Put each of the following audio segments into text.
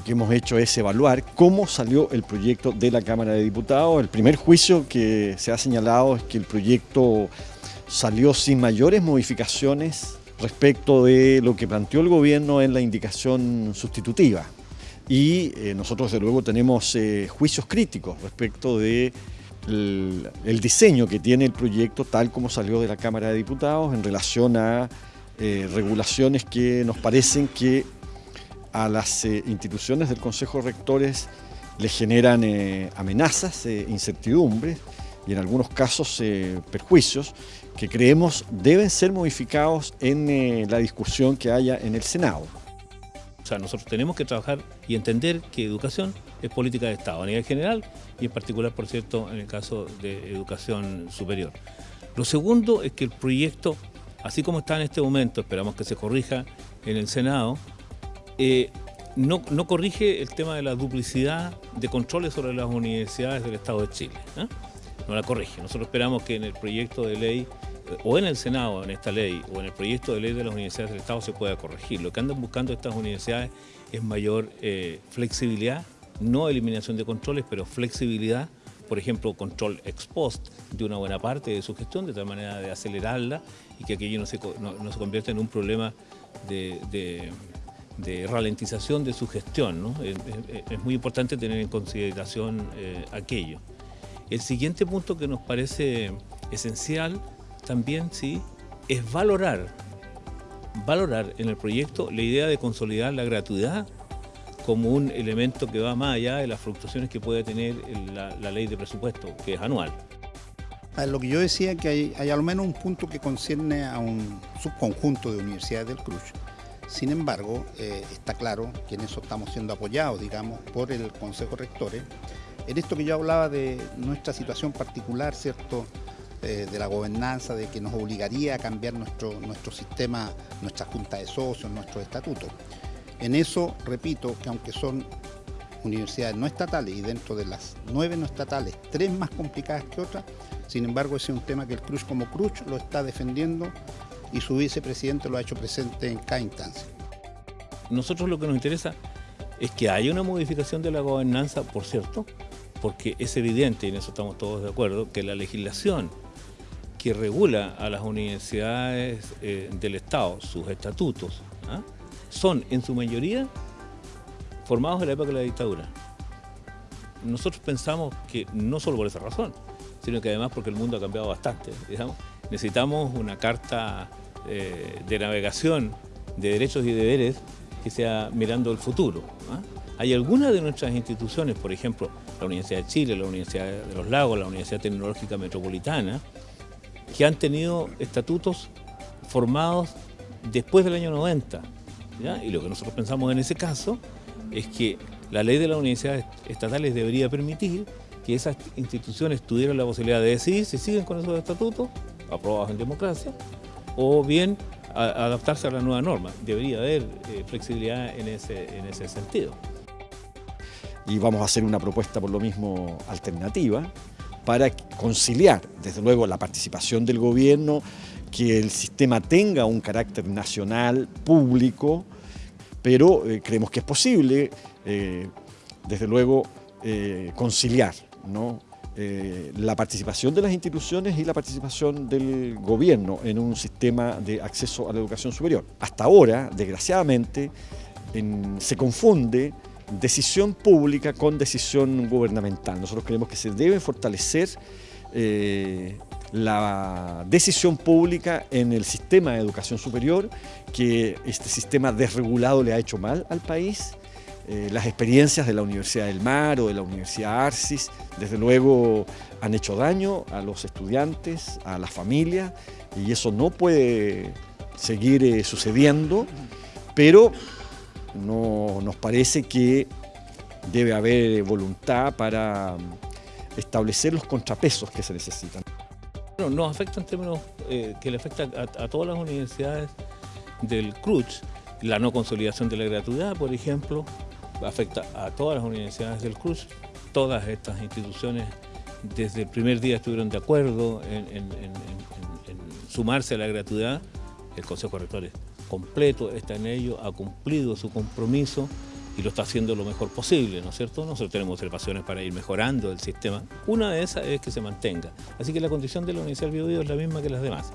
lo que hemos hecho es evaluar cómo salió el proyecto de la Cámara de Diputados. El primer juicio que se ha señalado es que el proyecto salió sin mayores modificaciones respecto de lo que planteó el gobierno en la indicación sustitutiva. Y eh, nosotros, desde luego, tenemos eh, juicios críticos respecto de el, diseño que tiene el proyecto tal como salió de la Cámara de Diputados en relación a eh, regulaciones que nos parecen que a las instituciones del Consejo de Rectores le generan amenazas, incertidumbres y en algunos casos perjuicios que creemos deben ser modificados en eh, la discusión que haya en el Senado. O sea, nosotros tenemos que trabajar y entender que educación es política de Estado a nivel general y en particular, por cierto, en el caso de educación superior. Lo segundo es que el proyecto, así como está en este momento, esperamos que se corrija en el Senado, eh, no, corrige el tema de la duplicidad de controles sobre las universidades del Estado de Chile. ¿eh? No la corrige. Nosotros esperamos que en el proyecto de ley o en el Senado, en esta ley, o en el proyecto de ley de las universidades del Estado se pueda corregir. Lo que andan buscando estas universidades es mayor eh, flexibilidad, no eliminación de controles, pero flexibilidad, por ejemplo, control ex post de una buena parte de su gestión, de tal manera de acelerarla y que aquello no se, no, se convierta en un problema de, ralentización de su gestión. Es, muy importante tener en consideración eh, aquello. El siguiente punto que nos parece esencial también sí es valorar, valorar en el proyecto la idea de consolidar la gratuidad como un elemento que va más allá de las fluctuaciones que puede tener la, ley de presupuesto, que es anual. Lo que yo decía que hay, hay, al menos un punto que concierne a un subconjunto de universidades del CRUZ. Sin embargo, eh, está claro que en eso estamos siendo apoyados, digamos, por el Consejo Rectores. En esto que yo hablaba de nuestra situación particular, ¿cierto?, eh, de la gobernanza, de que nos obligaría a cambiar nuestro, nuestro sistema, nuestra junta de socios, nuestros estatutos. En eso, repito, que aunque son universidades no estatales y dentro de las nueve no estatales, tres más complicadas que otras, sin embargo ese es un tema que el CRUZ como CRUZ lo está defendiendo y su vicepresidente lo ha hecho presente en cada instancia. Nosotros lo que nos interesa es que haya una modificación de la gobernanza, por cierto, porque es evidente, y en eso estamos todos de acuerdo, que la legislación que regula a las universidades eh, del Estado, sus estatutos, ¿ah? son en su mayoría formados en la época de la dictadura. Nosotros pensamos que no solo por esa razón, sino que además porque el mundo ha cambiado bastante. Necesitamos una carta eh, de navegación de derechos y deberes que sea mirando el futuro. ¿ah? Hay algunas de nuestras instituciones, por ejemplo, la Universidad de Chile, la Universidad de los Lagos, la Universidad Tecnológica Metropolitana, que han tenido estatutos formados después del año 90. Y lo que nosotros pensamos en ese caso es que la ley de las universidades estatales debería permitir que esas instituciones tuvieran la posibilidad de decidir si siguen con esos estatutos, aprobados en democracia, o bien adaptarse a la nueva norma. Debería haber eh, flexibilidad en ese, en ese sentido. Y vamos a hacer una propuesta por lo mismo alternativa, para conciliar, desde luego, la participación del gobierno, que el sistema tenga un carácter nacional, público, pero eh, creemos que es posible, eh, desde luego, eh, la participación de las instituciones y la participación del gobierno en un sistema de acceso a la educación superior. Hasta ahora, desgraciadamente, se confunde decisión pública con decisión gubernamental. Nosotros creemos que se debe fortalecer eh, la decisión pública en el sistema de educación superior, que este sistema desregulado le ha hecho mal al país. Eh, las experiencias de la Universidad del Mar o de la Universidad Arcis, desde luego, han hecho daño a los estudiantes, a las familias, y eso no puede seguir eh, sucediendo, pero no, nos parece que debe haber voluntad para establecer los contrapesos que se necesitan. Nos afecta en términos eh, que le afecta a, todas las universidades del CRUZ, la no consolidación de la gratuidad, por ejemplo, afecta a todas las universidades del CRUZ, todas estas instituciones desde el primer día estuvieron de acuerdo en, sumarse a la gratuidad, el Consejo de Rectores completo, está en ello, ha cumplido su compromiso y lo está haciendo lo mejor posible, ¿no es cierto? Nosotros tenemos observaciones para ir mejorando el sistema. Una de esas es que se mantenga. Así que la condición de la Universidad del Biobío es la misma que las demás.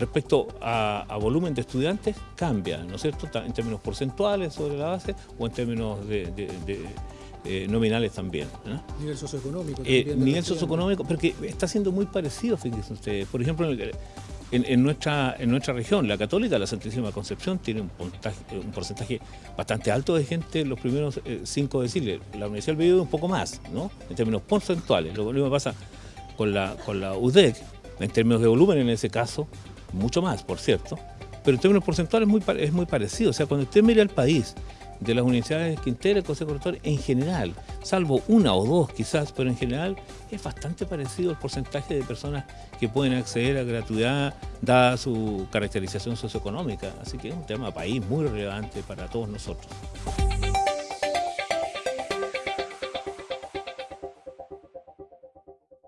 Respecto a, volumen de estudiantes, cambia, ¿no es cierto? En términos porcentuales sobre la base o en términos de, eh, nominales también. Nivel socioeconómico. Eh, nivel socioeconómico, porque está siendo muy parecido, fíjense ustedes. Por ejemplo, en, nuestra, en nuestra región, la católica, la Santísima Concepción, tiene un, un porcentaje bastante alto de gente en los primeros eh, cinco deciles. La Universidad del Biobío un poco más, ¿no? En términos porcentuales. Lo mismo pasa con la, con la UDEC, en términos de volumen en ese caso, mucho más, por cierto, pero en términos porcentuales es muy, parecido. O sea, cuando usted mira el país de las universidades que integra el Consejo Rector, en general, salvo una o dos quizás, pero en general es bastante parecido el porcentaje de personas que pueden acceder a gratuidad dada su caracterización socioeconómica. Así que es un tema país muy relevante para todos nosotros.